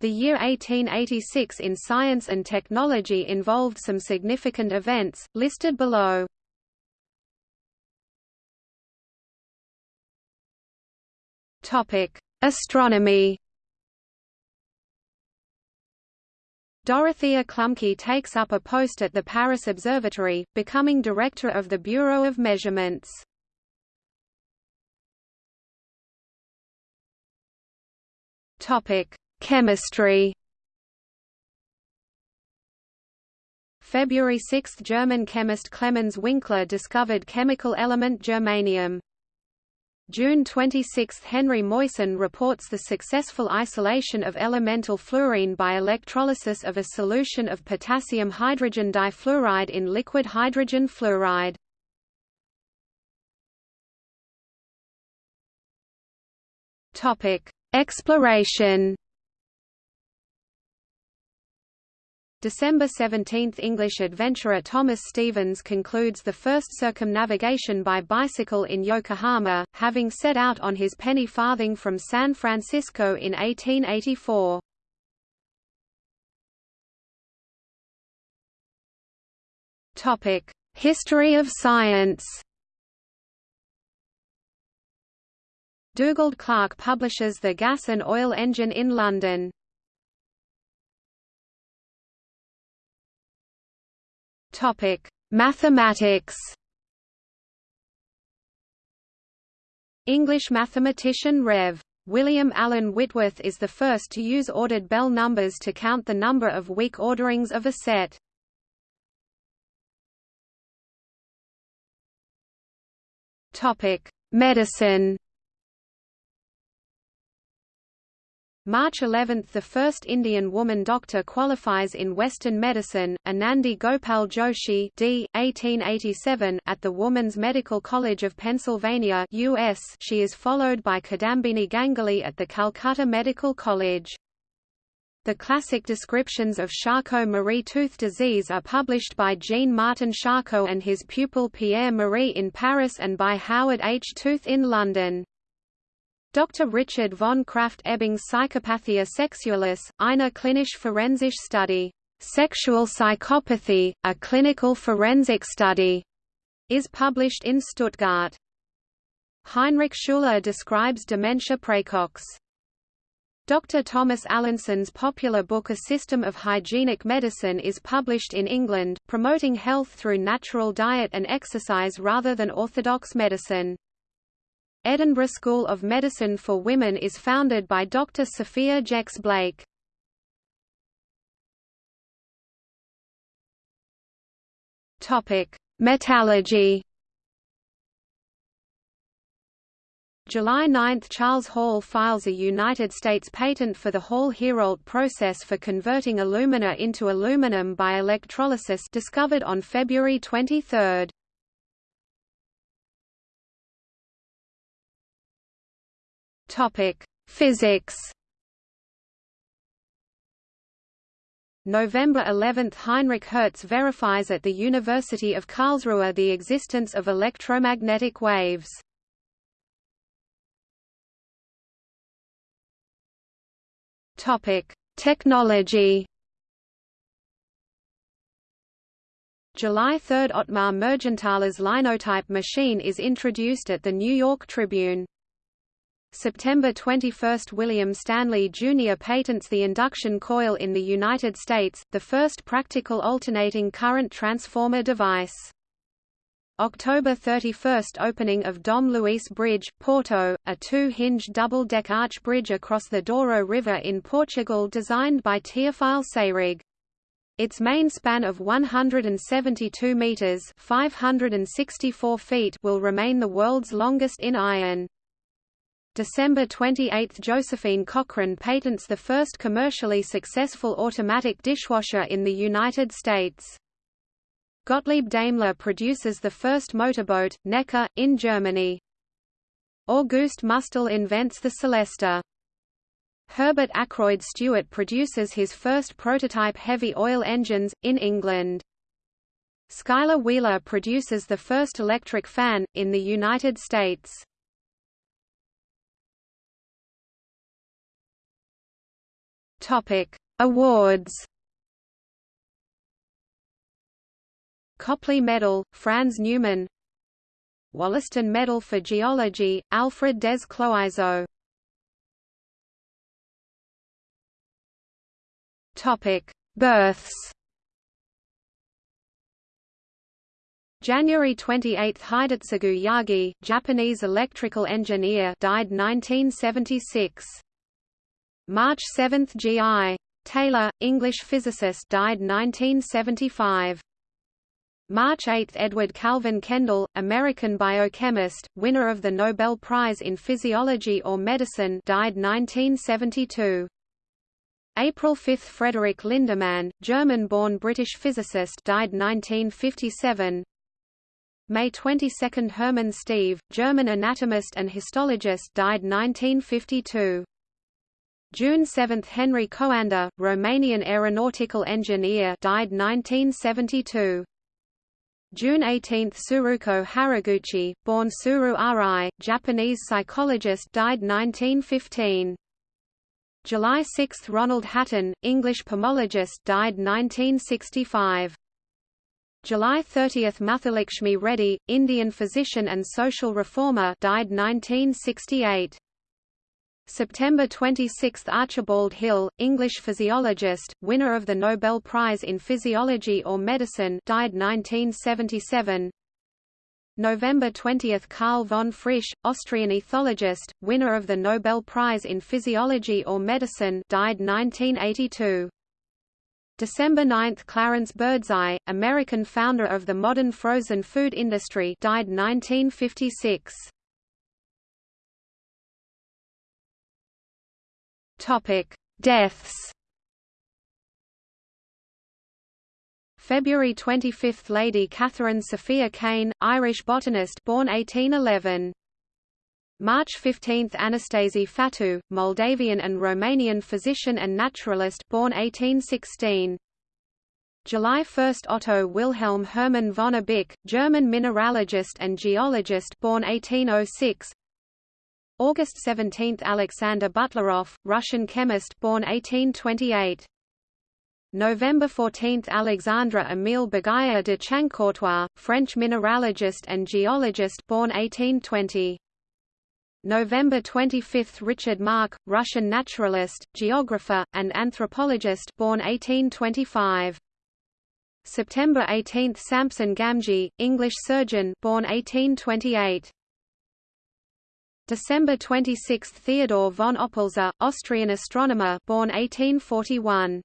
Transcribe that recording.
The year 1886 in science and technology involved some significant events, listed below. Astronomy Dorothea Klumpke takes up a post at the Paris Observatory, becoming director of the Bureau of Measurements. Topic: Chemistry. February 6 – German chemist Clemens Winkler discovered chemical element germanium. June 26 – Henry Moissan reports the successful isolation of elemental fluorine by electrolysis of a solution of potassium hydrogen difluoride in liquid hydrogen fluoride. Exploration December 17 – English adventurer Thomas Stevens concludes the first circumnavigation by bicycle in Yokohama, having set out on his penny farthing from San Francisco in 1884. History of science Dugald Clerk publishes The Gas and Oil Engine in London. Topic: Mathematics. English mathematician Rev. William Allen Whitworth is the first to use ordered Bell numbers to count the number of weak orderings of a set. Topic: Medicine. March 11 – The first Indian woman doctor qualifies in Western medicine, Anandi Gopal Joshi d. 1887 at the Woman's Medical College of Pennsylvania US. She is followed by Kadambini Ganguly at the Calcutta Medical College. The classic descriptions of Charcot-Marie-Tooth disease are published by Jean-Martin Charcot and his pupil Pierre-Marie in Paris and by Howard H. Tooth in London. Dr. Richard von Krafft-Ebing's Psychopathia Sexualis, eine klinische forensische Study, Sexual Psychopathy, a Clinical Forensic Study, is published in Stuttgart. Heinrich Schüle describes dementia praecox. Dr. Thomas Allinson's popular book A System of Hygienic Medicine is published in England, promoting health through natural diet and exercise rather than orthodox medicine. Edinburgh School of Medicine for Women is founded by Dr. Sophia Jex Blake. Topic: Metallurgy. July 9 – Charles Hall files a United States patent for the Hall-Héroult process for converting alumina into aluminum by electrolysis discovered on February 23. Topic: Physics. November 11 – Heinrich Hertz verifies at the University of Karlsruhe the existence of electromagnetic waves. Technology July 3 – Ottmar Mergenthaler's linotype machine is introduced at the New York Tribune. September 21 – William Stanley Jr. patents the induction coil in the United States, the first practical alternating current transformer device. October 31 – Opening of Dom Luís Bridge, Porto, a two-hinged double-deck arch bridge across the Douro River in Portugal designed by Théophile Seyrig. Its main span of 172 metres 564 feet will remain the world's longest in iron. December 28 – Josephine Cochrane patents the first commercially successful automatic dishwasher in the United States. Gottlieb Daimler produces the first motorboat, Neckar, in Germany. Auguste Mustel invents the Celesta. Herbert Akroyd Stuart produces his first prototype heavy oil engines, in England. Schuyler Wheeler produces the first electric fan, in the United States. Topic: Awards. Copley Medal, Franz Neumann. Wollaston Medal for Geology, Alfred des Cloizeaux. Topic: Births. January 28 Hidetsugu Yagi, Japanese electrical engineer died 1976. March 7 G.I. Taylor, English physicist died 1975. March 8 Edward Calvin Kendall, American biochemist, winner of the Nobel Prize in Physiology or Medicine died 1972. April 5 Frederick Lindemann, German-born British physicist died 1957. May 22 Hermann Stieve, German anatomist and histologist died 1952. June 7 Henry Coanda, Romanian aeronautical engineer died 1972. June 18 Tsuruko Haraguchi, born Tsuru Arai, Japanese psychologist died 1915. July 6 Ronald Hatton, English pomologist died 1965. July 30 Muthulakshmi Reddy, Indian physician and social reformer died 1968. September 26 Archibald Hill, English physiologist, winner of the Nobel Prize in Physiology or Medicine died 1977. November 20 Karl von Frisch, Austrian ethologist, winner of the Nobel Prize in Physiology or Medicine died 1982. December 9 Clarence Birdseye, American founder of the modern frozen food industry died 1956. Topic: Deaths. February 25 – Lady Catherine Sophia Kane, Irish botanist born 1811. March 15 – Anastasi Fatu, Moldavian and Romanian physician and naturalist born 1816. July 1 – Otto Wilhelm Hermann von Abich, German mineralogist and geologist born 1806 August 17 – Alexander Butlerov, Russian chemist born 1828 November 14 – Alexandre Émile Béguyer de Chancourtois, French mineralogist and geologist born 1820 November 25 – Richard Maack, Russian naturalist, geographer, and anthropologist born 1825. September 18 – Samson Gamgee, English surgeon born 1828. December 26 – Theodor von Oppolzer, Austrian astronomer born 1841.